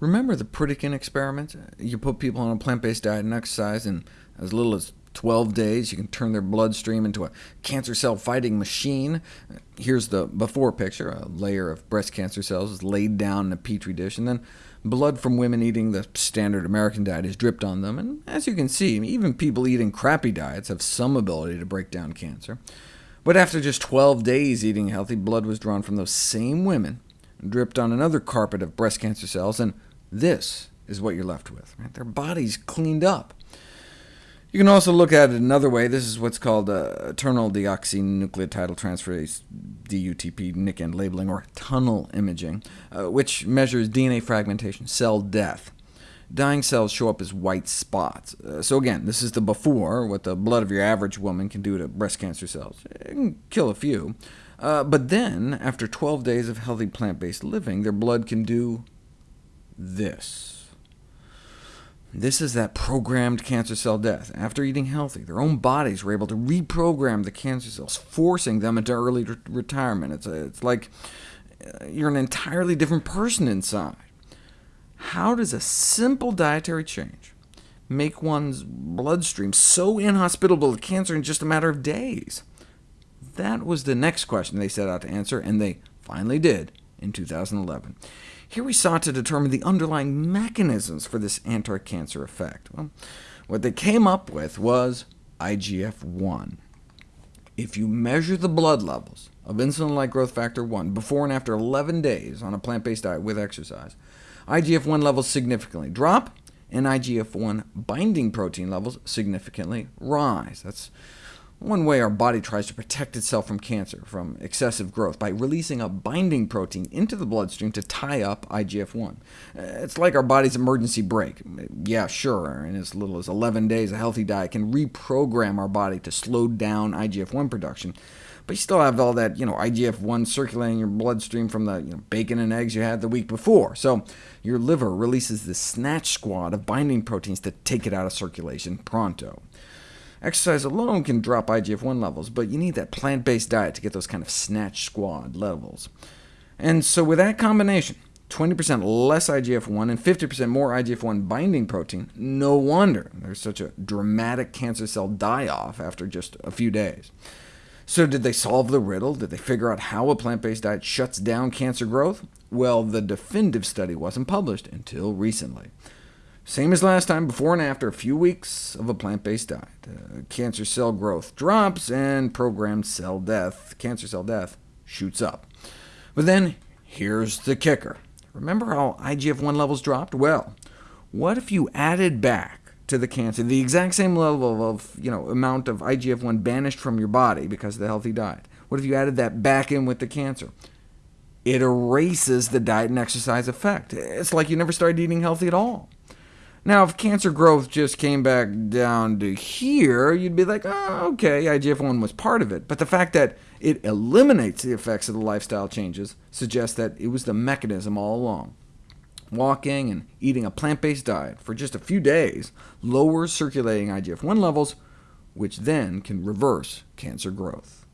Remember the Pritikin experiment? You put people on a plant-based diet and exercise, and as little as 12 days, you can turn their bloodstream into a cancer cell fighting machine. Here's the before picture. A layer of breast cancer cells is laid down in a petri dish, and then blood from women eating the standard American diet is dripped on them. And as you can see, even people eating crappy diets have some ability to break down cancer. But after just 12 days eating healthy, blood was drawn from those same women, dripped on another carpet of breast cancer cells, and this is what you're left with. Right? Their bodies cleaned up. You can also look at it another way. This is what's called uh, eternal deoxynucleotide transferase, DUTP, nick end labeling, or TUNEL imaging, uh, which measures DNA fragmentation, cell death. Dying cells show up as white spots. Uh, so again, this is the before, what the blood of your average woman can do to breast cancer cells. It can kill a few. Uh, but then, after 12 days of healthy plant-based living, their blood can do this. This is that programmed cancer cell death. After eating healthy, their own bodies were able to reprogram the cancer cells, forcing them into early re retirement. It's, a, it's like uh, you're an entirely different person inside. How does a simple dietary change make one's bloodstream so inhospitable to cancer in just a matter of days? That was the next question they set out to answer, and they finally did in 2011. Here we sought to determine the underlying mechanisms for this anti-cancer effect. Well, what they came up with was IGF-1. If you measure the blood levels of insulin-like growth factor 1 before and after 11 days on a plant-based diet with exercise, IGF-1 levels significantly drop, and IGF-1 binding protein levels significantly rise. That's one way our body tries to protect itself from cancer, from excessive growth, by releasing a binding protein into the bloodstream to tie up IGF-1. Uh, it's like our body's emergency brake. Yeah, sure, in as little as 11 days, a healthy diet can reprogram our body to slow down IGF-1 production, but you still have all that you know, IGF-1 circulating in your bloodstream from the you know, bacon and eggs you had the week before. So your liver releases this snatch squad of binding proteins to take it out of circulation pronto. Exercise alone can drop IGF-1 levels, but you need that plant-based diet to get those kind of snatch squad levels. And so with that combination, 20% less IGF-1 and 50% more IGF-1 binding protein, no wonder there's such a dramatic cancer cell die-off after just a few days. So did they solve the riddle? Did they figure out how a plant-based diet shuts down cancer growth? Well, the definitive study wasn't published until recently. Same as last time, before and after a few weeks of a plant-based diet. Uh, cancer cell growth drops, and programmed cell death, cancer cell death, shoots up. But then, here's the kicker. Remember how IGF-1 levels dropped? Well, what if you added back to the cancer the exact same level of you know, amount of IGF-1 banished from your body because of the healthy diet? What if you added that back in with the cancer? It erases the diet and exercise effect. It's like you never started eating healthy at all. Now, if cancer growth just came back down to here, you'd be like, oh, OK, IGF-1 was part of it. But the fact that it eliminates the effects of the lifestyle changes suggests that it was the mechanism all along. Walking and eating a plant-based diet for just a few days lowers circulating IGF-1 levels, which then can reverse cancer growth.